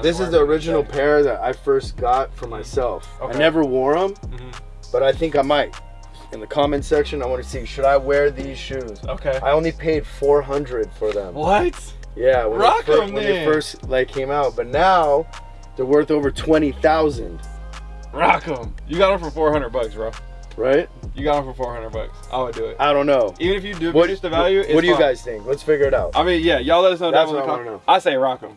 This is the original pair that I first got for myself. I never wore them, Mhm. but I think I might. In the comment section, I want to see should I wear these shoes? Okay. I only paid 400 for them. What? Yeah, when, Rock them, when they first like came out, but now they're worth over 20,000, Rock them. You got them for 400 bucks, bro. right? You got them for 400 bucks. I would do it. I don't know. Even if you do What, reduce the value, what do you guys think? Let's figure it out. I mean, yeah, y'all let us know That's down in the comments. I say rock them.